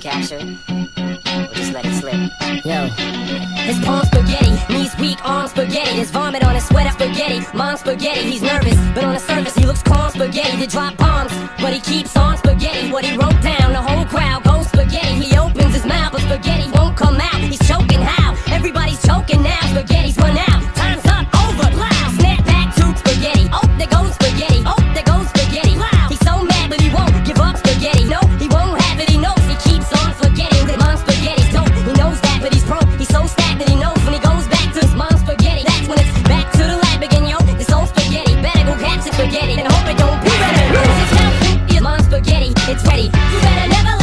capture it? Or just let it slip? Yo. His palm spaghetti, knees weak, arms spaghetti. There's vomit on his sweater spaghetti. Mom spaghetti, he's nervous, but on the surface he looks calm spaghetti to drop bombs. But he keeps on spaghetti, what he wrote down. The whole crowd better never